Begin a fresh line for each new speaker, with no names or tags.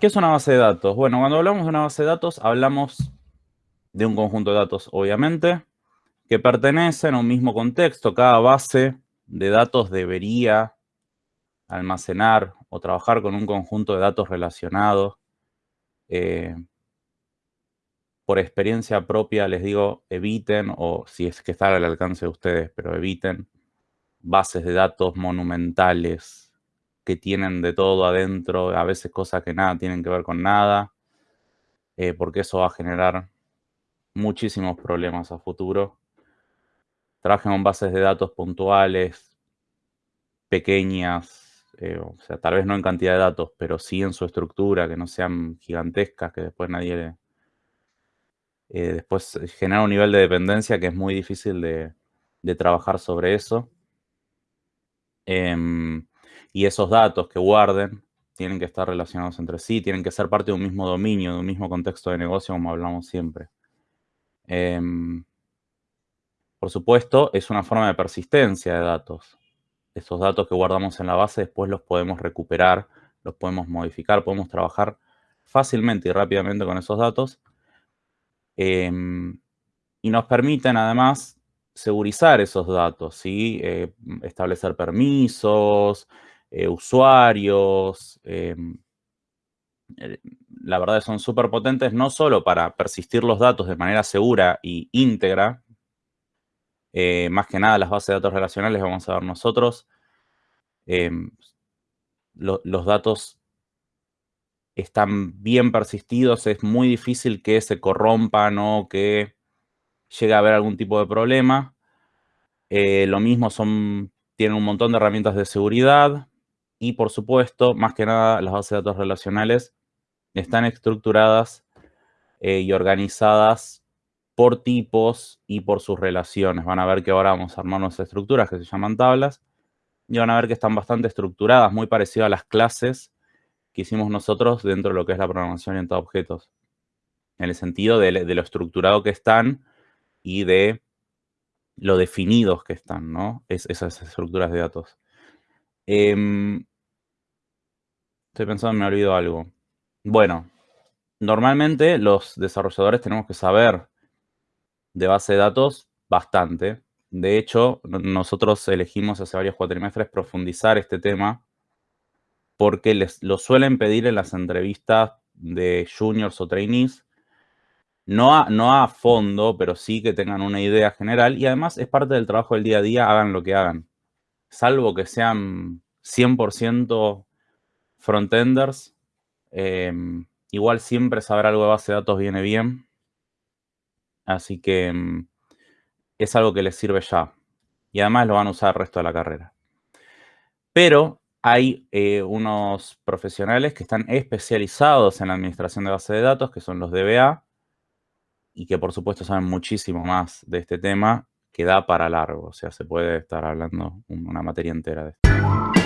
¿Qué es una base de datos? Bueno, cuando hablamos de una base de datos, hablamos de un conjunto de datos, obviamente, que pertenecen a un mismo contexto. Cada base de datos debería almacenar o trabajar con un conjunto de datos relacionados. Eh, por experiencia propia les digo, eviten, o si es que está al alcance de ustedes, pero eviten bases de datos monumentales, que tienen de todo adentro, a veces cosas que nada tienen que ver con nada, eh, porque eso va a generar muchísimos problemas a futuro. Trabajen con bases de datos puntuales, pequeñas, eh, o sea, tal vez no en cantidad de datos, pero sí en su estructura, que no sean gigantescas, que después nadie le... Eh, después genera un nivel de dependencia que es muy difícil de, trabajar sobre eso. Em, y esos datos que guarden tienen que estar relacionados entre sí, tienen que ser parte de un mismo dominio, de un mismo contexto de negocio, como hablamos siempre. Em, por supuesto, es una forma de persistencia de datos. Esos datos que guardamos en la base después los podemos recuperar, los podemos modificar, podemos trabajar fácilmente y rápidamente con esos datos. Em, y nos permiten además segurizar esos datos, ¿sí? Eh, establecer permisos, eh, usuarios. Em, eh, la verdad son súper potentes no solo para persistir los datos de manera segura y íntegra, eh, más que nada las bases de datos relacionales vamos a ver nosotros, em, los datos están bien persistidos, es muy difícil que se corrompan o que llegue a haber algún tipo de problema. lo mismo son, tienen un montón de herramientas de seguridad, y por supuesto, más que nada, las bases de datos relacionales están estructuradas eh, y organizadas por tipos y por sus relaciones. Van a ver que ahora vamos a armar unas estructuras que se llaman tablas y van a ver que están bastante estructuradas, muy parecidas a las clases que hicimos nosotros dentro de lo que es la programación orientada a objetos. En el sentido de, lo estructurado que están y de lo definidos que están, ¿no? esas estructuras de datos. Em, Estoy pensando, me olvido algo. Bueno, normalmente los desarrolladores tenemos que saber de base de datos bastante. De hecho, nosotros elegimos hace varios cuatrimestres profundizar este tema porque les, lo suelen pedir en las entrevistas de juniors o trainees. No a, no a fondo, pero sí que tengan una idea general. Y además es parte del trabajo del día a día, hagan lo que hagan. Salvo que sean 100% frontenders. Em, igual siempre saber algo de base de datos viene bien. Así que em, es algo que les sirve ya. Y además lo van a usar el resto de la carrera. Pero hay eh, unos profesionales que están especializados en la administración de base de datos, que son los DBA, y que por supuesto saben muchísimo más de este tema, que da para largo. O sea, se puede estar hablando una materia entera de esto.